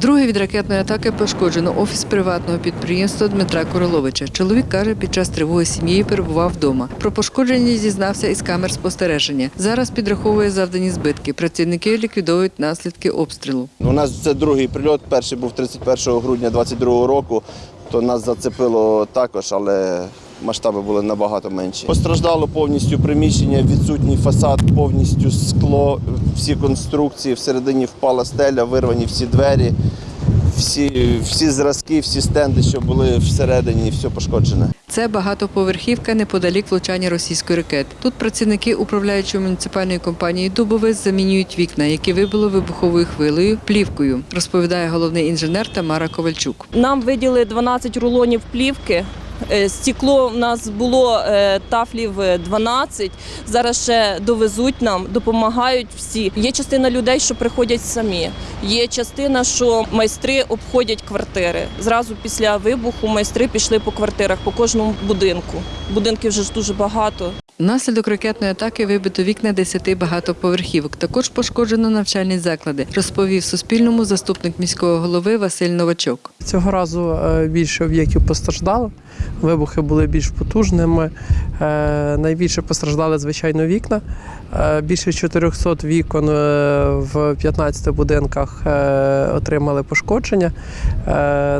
Вдруге від ракетної атаки пошкоджено офіс приватного підприємства Дмитра Короловича. Чоловік каже, під час тривоги з сім'єю перебував вдома. Про пошкодження зізнався із камер спостереження. Зараз підраховує завдані збитки. Працівники ліквідовують наслідки обстрілу. У нас це другий прильот. Перший був 31 грудня 22 року. То нас зацепило також, але масштаби були набагато менші. Постраждало повністю приміщення, відсутній фасад, повністю скло, всі конструкції. Всередині впала стеля, вирвані всі двері, всі, всі зразки, всі стенди, що були всередині, все пошкоджене. Це багатоповерхівка неподалік влучання російської ракети. Тут працівники управляючої муніципальної компанії Дубовець замінюють вікна, які вибило вибуховою хвилею плівкою, розповідає головний інженер Тамара Ковальчук. Нам виділи 12 рулонів плівки. Е, Стекло в нас було е, тафлів е, 12. Зараз ще довезуть нам, допомагають всі. Є частина людей, що приходять самі. Є частина, що майстри обходять квартири. Зразу після вибуху майстри пішли по квартирах, по кожному будинку. Будинків вже ж дуже багато. Внаслідок ракетної атаки вибито вікна 10 багатоповерхівок. Також пошкоджено навчальні заклади, розповів Суспільному заступник міського голови Василь Новачок. Цього разу е, більше об'єктів постраждало. Вибухи були більш потужними. Е, Найбільше постраждали, звичайно, вікна. Е, Більше 400 вікон в 15 будинках отримали пошкодження.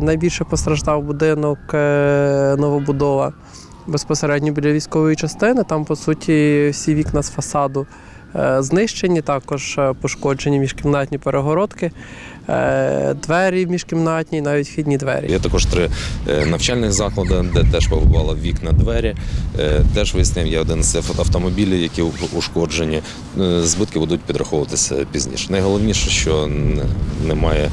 Найбільше постраждав будинок новобудова безпосередньо біля військової частини. Там, по суті, всі вікна з фасаду е, знищені, також е, пошкоджені міжкімнатні перегородки, е, двері міжкімнатні, навіть вхідні двері. Є також три навчальних заклади, де теж побували вікна, двері. Теж вияснив, є 11 автомобілів, які ушкоджені. Збитки будуть підраховуватися пізніше. Найголовніше, що немає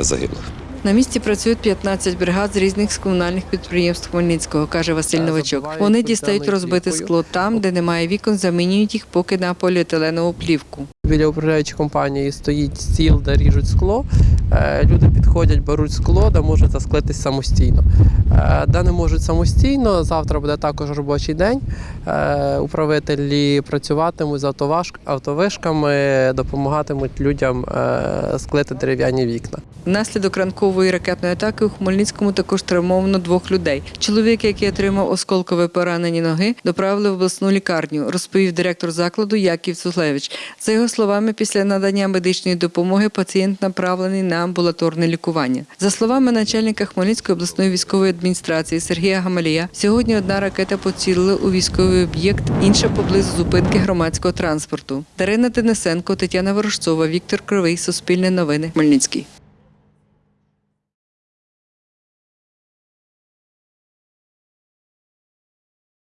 загиблих. На місці працюють 15 бригад з різних комунальних підприємств Хмельницького, каже Василь Новачок. Вони дістають розбите скло там, де немає вікон, замінюють їх поки на поліетиленову плівку. Біля управляючої компанії стоїть стіл, де ріжуть скло. Е, Люди підходять, беруть скло, де можуть засклитись самостійно. Е, Де не можуть самостійно, завтра буде також робочий день. Е, Управителі працюватимуть з автовишками, допомагатимуть людям склити дерев'яні вікна. Внаслідок ранкової ракетної атаки у Хмельницькому також травмовано двох людей. Чоловік, який отримав осколкове поранені ноги, доправили в обласну лікарню, розповів директор закладу Яків Цуглевич. За його словами, після надання медичної допомоги пацієнт направлений на амбулаторне лікування. За словами начальника Хмельницької обласної військової адміністрації Сергія Гамалія, сьогодні одна ракета поцілила у військовий об'єкт, інша поблизу зупинки громадського транспорту. Дарина Денисенко, Тетяна Ворожцова, Віктор Кривий, Суспільне новини, Хмельницький.